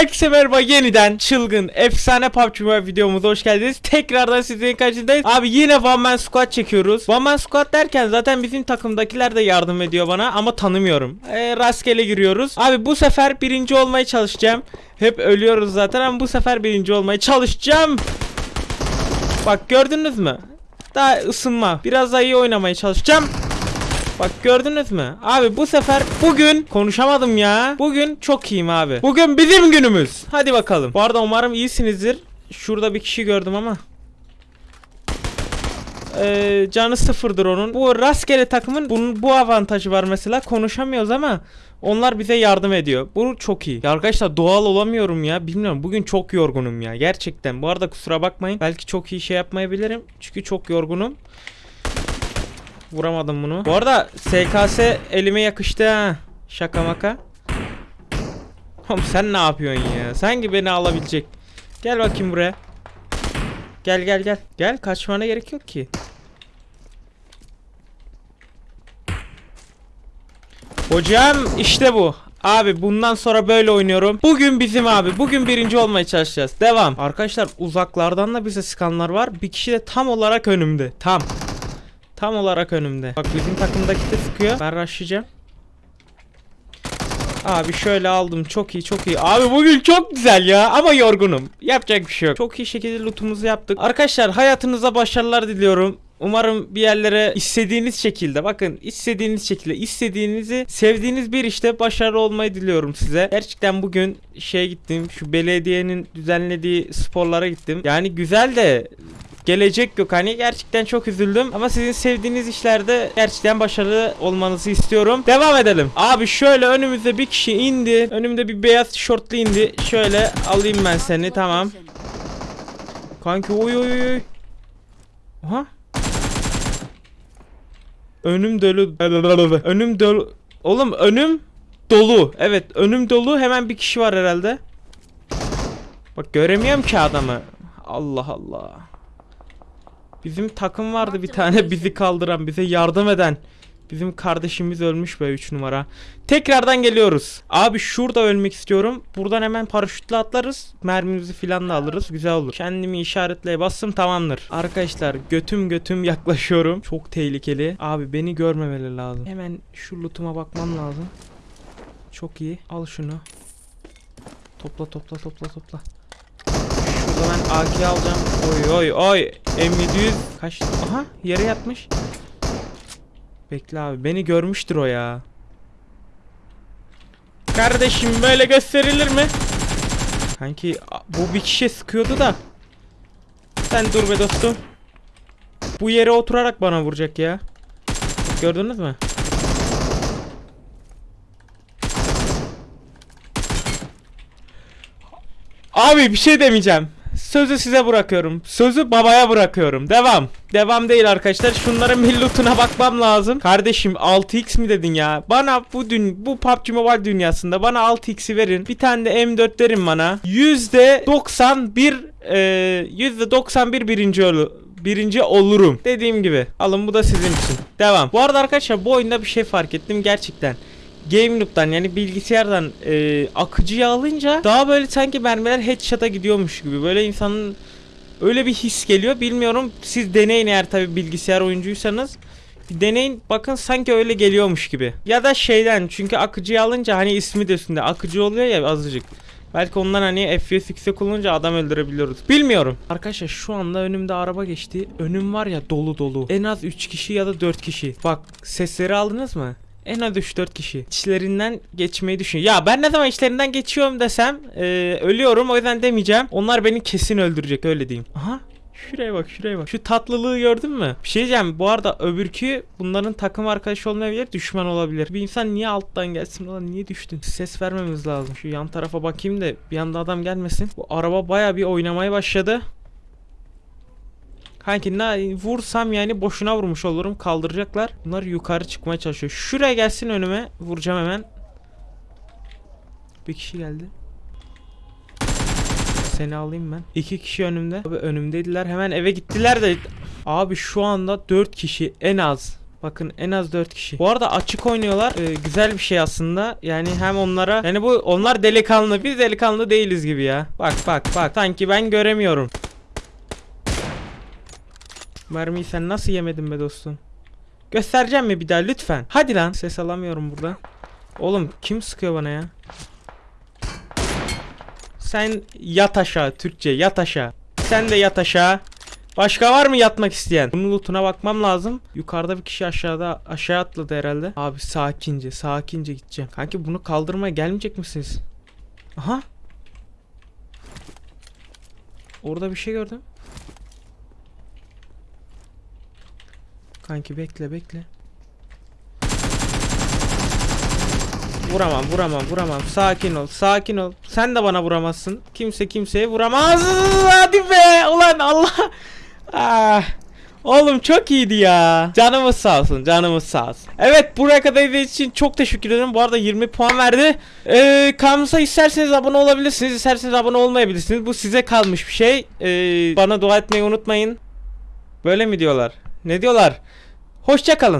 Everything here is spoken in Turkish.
Herkese merhaba yeniden çılgın efsane PUBG Mobile videomuza hoş geldiniz. Tekrardan sizlerin karşınızdayız. Abi yine One Man Squad çekiyoruz. One Man Squad derken zaten bizim takımdakiler de yardım ediyor bana ama tanımıyorum. Ee, rastgele giriyoruz. Abi bu sefer birinci olmaya çalışacağım. Hep ölüyoruz zaten ama bu sefer birinci olmaya çalışacağım. Bak gördünüz mü? Daha ısınma. Biraz daha iyi oynamaya çalışacağım. Bak gördünüz mü? Abi bu sefer bugün konuşamadım ya. Bugün çok iyiyim abi. Bugün bizim günümüz. Hadi bakalım. Bu arada umarım iyisinizdir. Şurada bir kişi gördüm ama. Ee, canı sıfırdır onun. Bu rastgele takımın bunun bu avantajı var mesela. Konuşamıyoruz ama onlar bize yardım ediyor. Bu çok iyi. Ya arkadaşlar doğal olamıyorum ya. Bilmiyorum. Bugün çok yorgunum ya. Gerçekten. Bu arada kusura bakmayın. Belki çok iyi şey yapmayabilirim. Çünkü çok yorgunum. Vuramadım bunu. Bu arada SKS elime yakıştı ha. Şaka maka. Oğlum sen ne yapıyorsun ya? Sanki beni alabilecek. Gel bakayım buraya. Gel gel gel. Gel kaçmana gerek yok ki. Hocam işte bu. Abi bundan sonra böyle oynuyorum. Bugün bizim abi. Bugün birinci olmaya çalışacağız. Devam. Arkadaşlar uzaklardan da bize sıkanlar var. Bir kişi de tam olarak önümde. Tam. Tam olarak önümde. Bak bizim takımdaki de sıkıyor. Ben rushlayacağım. Abi şöyle aldım. Çok iyi çok iyi. Abi bugün çok güzel ya ama yorgunum. Yapacak bir şey yok. Çok iyi şekilde lootumuzu yaptık. Arkadaşlar hayatınıza başarılar diliyorum. Umarım bir yerlere istediğiniz şekilde bakın istediğiniz şekilde istediğinizi sevdiğiniz bir işte başarılı olmayı diliyorum size. Gerçekten bugün şey gittim şu belediyenin düzenlediği sporlara gittim. Yani güzel de gelecek yok hani gerçekten çok üzüldüm ama sizin sevdiğiniz işlerde gerçekten başarılı olmanızı istiyorum. Devam edelim. Abi şöyle önümüzde bir kişi indi. Önümde bir beyaz tişörtlü indi. Şöyle alayım ben seni tamam. Kanki oy oy oy. Aha. Önüm dolu. Önüm dolu. Oğlum önüm dolu. Evet önüm dolu. Hemen bir kişi var herhalde. Bak göremiyorum ki adamı. Allah Allah. Bizim takım vardı bir tane bizi kaldıran, bize yardım eden. Bizim kardeşimiz ölmüş be 3 numara. Tekrardan geliyoruz. Abi şurada ölmek istiyorum. Buradan hemen paraşütle atlarız. Mermimizi filan da alırız. Güzel olur. Kendimi işaretleye bastım tamamdır. Arkadaşlar götüm götüm yaklaşıyorum. Çok tehlikeli. Abi beni görmemeleri lazım. Hemen şu lootuma bakmam lazım. Çok iyi. Al şunu. Topla topla topla topla. Şurada ben AK alacağım. Oy oy oy. M700 kaç? Aha yere yatmış. Bekle abi beni görmüştür o ya. Kardeşim böyle gösterilir mi? Sanki a- bu bir kişi sıkıyordu da. Sen dur be dostum. Bu yere oturarak bana vuracak ya. Gördünüz mü? Abi bir şey demeyeceğim. Sözü size bırakıyorum. Sözü babaya bırakıyorum. Devam. Devam değil arkadaşlar. Şunların bir lootuna bakmam lazım. Kardeşim 6x mi dedin ya? Bana bu dün bu PUBG Mobile dünyasında bana 6x'i verin. Bir tane de M4 verin bana. %91 e, %91 birinci olu birinci olurum. Dediğim gibi. Alın bu da sizin için. Devam. Bu arada arkadaşlar bu oyunda bir şey fark ettim gerçekten. Game Loop'tan yani bilgisayardan e, akıcıya alınca daha böyle sanki mermiler headshot'a gidiyormuş gibi. Böyle insanın öyle bir his geliyor. Bilmiyorum siz deneyin eğer tabi bilgisayar oyuncuysanız. Bir deneyin bakın sanki öyle geliyormuş gibi. Ya da şeyden çünkü akıcıya alınca hani ismi de üstünde akıcı oluyor ya azıcık. Belki ondan hani FPS olunca adam öldürebiliyoruz. Bilmiyorum. Arkadaşlar şu anda önümde araba geçti. Önüm var ya dolu dolu. En az 3 kişi ya da 4 kişi. Bak sesleri aldınız mı? En az 3-4 kişi. İçlerinden geçmeyi düşün. Ya ben ne zaman içlerinden geçiyorum desem e, ölüyorum o yüzden demeyeceğim. Onlar beni kesin öldürecek öyle diyeyim. Aha Şuraya bak şuraya bak. Şu tatlılığı gördün mü? Bir şey diyeceğim. Bu arada öbürkü bunların takım arkadaşı olmayabilir. Düşman olabilir. Bir insan niye alttan gelsin? Ulan niye düştün? Ses vermemiz lazım. Şu yan tarafa bakayım da bir anda adam gelmesin. Bu araba baya bir oynamaya başladı. Kanki ne vursam yani boşuna vurmuş olurum. Kaldıracaklar. Bunlar yukarı çıkmaya çalışıyor. Şuraya gelsin önüme. Vuracağım hemen. Bir kişi geldi. Seni alayım ben. İki kişi önümde. Abi önümdeydiler. Hemen eve gittiler de. Abi şu anda dört kişi en az. Bakın en az 4 kişi. Bu arada açık oynuyorlar. Ee, güzel bir şey aslında. Yani hem onlara yani bu onlar delikanlı biz delikanlı değiliz gibi ya. Bak bak bak sanki ben göremiyorum. Mermiyi sen nasıl yemedin be dostum? Göstereceğim mi bir daha lütfen? Hadi lan. Ses alamıyorum burada. Oğlum kim sıkıyor bana ya? Sen yat aşağı Türkçe yat aşağı. Sen de yat aşağı. Başka var mı yatmak isteyen? Bunun lootuna bakmam lazım. Yukarıda bir kişi aşağıda aşağı atladı herhalde. Abi sakince sakince gideceğim. Kanki bunu kaldırmaya gelmeyecek misiniz? Aha. Orada bir şey gördüm. Kanki bekle bekle. Vuramam vuramam vuramam sakin ol sakin ol sen de bana vuramazsın kimse kimseye vuramaz hadi be ulan Allah ah. Oğlum çok iyiydi ya. Canımız sağ olsun, canımız sağ olsun. Evet, buraya kadar izlediğiniz için çok teşekkür ederim. Bu arada 20 puan verdi. Ee, kanalımıza isterseniz abone olabilirsiniz, isterseniz abone olmayabilirsiniz. Bu size kalmış bir şey. Ee, bana dua etmeyi unutmayın. Böyle mi diyorlar? Ne diyorlar? Hoşça kalın.